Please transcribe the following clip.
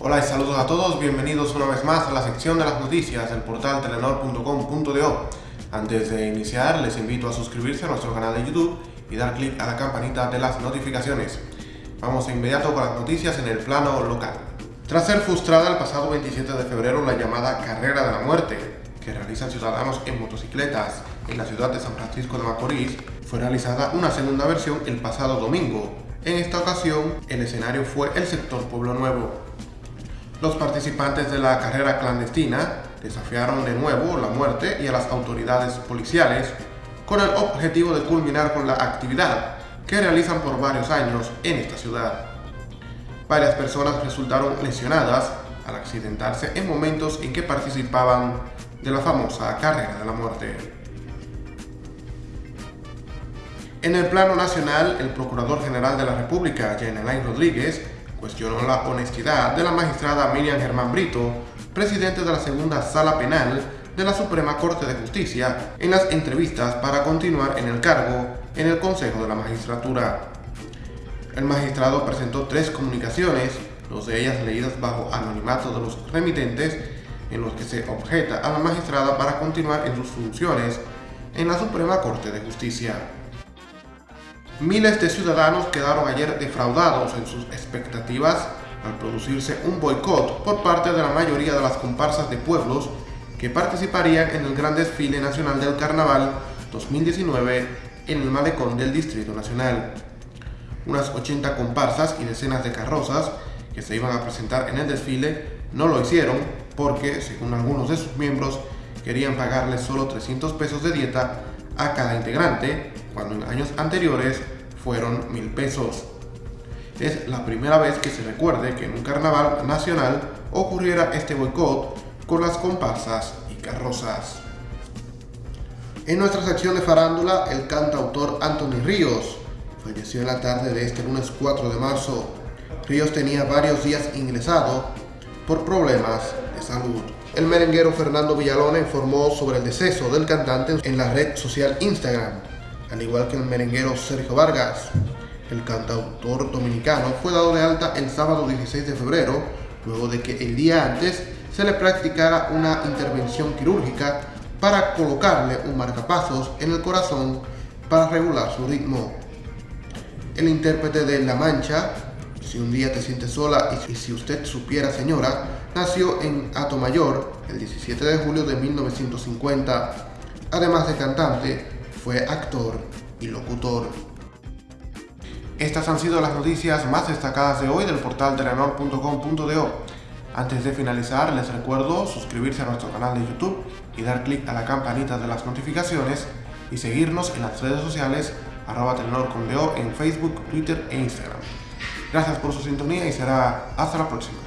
Hola y saludos a todos, bienvenidos una vez más a la sección de las noticias del portal telenor.com.do. Antes de iniciar, les invito a suscribirse a nuestro canal de YouTube y dar clic a la campanita de las notificaciones. Vamos de inmediato con las noticias en el plano local. Tras ser frustrada el pasado 27 de febrero la llamada Carrera de la Muerte, que realizan ciudadanos en motocicletas en la ciudad de San Francisco de Macorís, fue realizada una segunda versión el pasado domingo. En esta ocasión, el escenario fue el sector Pueblo Nuevo. Los participantes de la carrera clandestina desafiaron de nuevo la muerte y a las autoridades policiales con el objetivo de culminar con la actividad que realizan por varios años en esta ciudad. Varias personas resultaron lesionadas al accidentarse en momentos en que participaban de la famosa carrera de la muerte. En el plano nacional, el Procurador General de la República, Alain Rodríguez, cuestionó la honestidad de la magistrada Miriam Germán Brito, presidente de la segunda sala penal de la Suprema Corte de Justicia, en las entrevistas para continuar en el cargo en el Consejo de la Magistratura. El magistrado presentó tres comunicaciones, dos de ellas leídas bajo anonimato de los remitentes, en los que se objeta a la magistrada para continuar en sus funciones en la Suprema Corte de Justicia. Miles de ciudadanos quedaron ayer defraudados en sus expectativas al producirse un boicot por parte de la mayoría de las comparsas de pueblos que participarían en el gran desfile nacional del Carnaval 2019 en el malecón del Distrito Nacional. Unas 80 comparsas y decenas de carrozas que se iban a presentar en el desfile no lo hicieron porque, según algunos de sus miembros, querían pagarles solo 300 pesos de dieta a cada integrante, cuando en años anteriores fueron mil pesos. Es la primera vez que se recuerde que en un carnaval nacional ocurriera este boicot con las comparsas y carrozas. En nuestra sección de farándula, el cantautor Anthony Ríos falleció en la tarde de este lunes 4 de marzo. Ríos tenía varios días ingresado por problemas El merenguero Fernando Villalona informó sobre el deceso del cantante en la red social Instagram, al igual que el merenguero Sergio Vargas. El cantautor dominicano fue dado de alta el sábado 16 de febrero, luego de que el día antes se le practicara una intervención quirúrgica para colocarle un marcapasos en el corazón para regular su ritmo. El intérprete de La Mancha, Si un día te sientes sola y si usted supiera señora, nació en Mayor el 17 de julio de 1950. Además de cantante, fue actor y locutor. Estas han sido las noticias más destacadas de hoy del portal telenor.com.do. Antes de finalizar, les recuerdo suscribirse a nuestro canal de YouTube y dar clic a la campanita de las notificaciones y seguirnos en las redes sociales arroba en Facebook, Twitter e Instagram. Gracias por su sintonía y será hasta la próxima.